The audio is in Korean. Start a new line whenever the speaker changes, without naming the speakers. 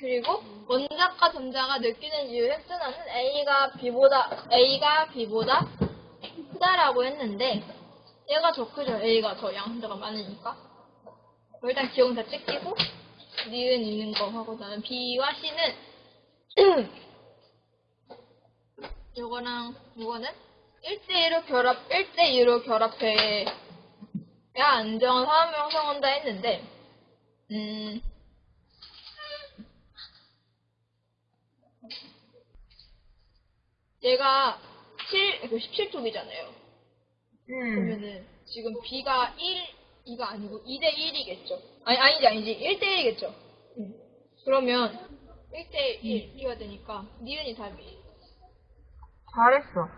그리고 원작과 전자가 느끼는 이유 획순화는 A가 B보다 A가 B보다 크다라고 했는데 얘가 더 크죠. A가 더 양수자가 많으니까. 뭐 일단 기억 다 찍히고 니은 있는 거 하고 나는 B와 C는 요거랑 요거는 1대1로 결합 1대2로 결합해야 안정한 사람을 형성한다 했는데 음 얘가 7, 17쪽이잖아요.
음.
그러면은 지금 B가 1, 2가 아니고 2대 1이겠죠. 아니, 아니지, 아니지. 1대 1이겠죠. 그러면 1대 1, 2가 되니까 니은이 답이.
잘했어.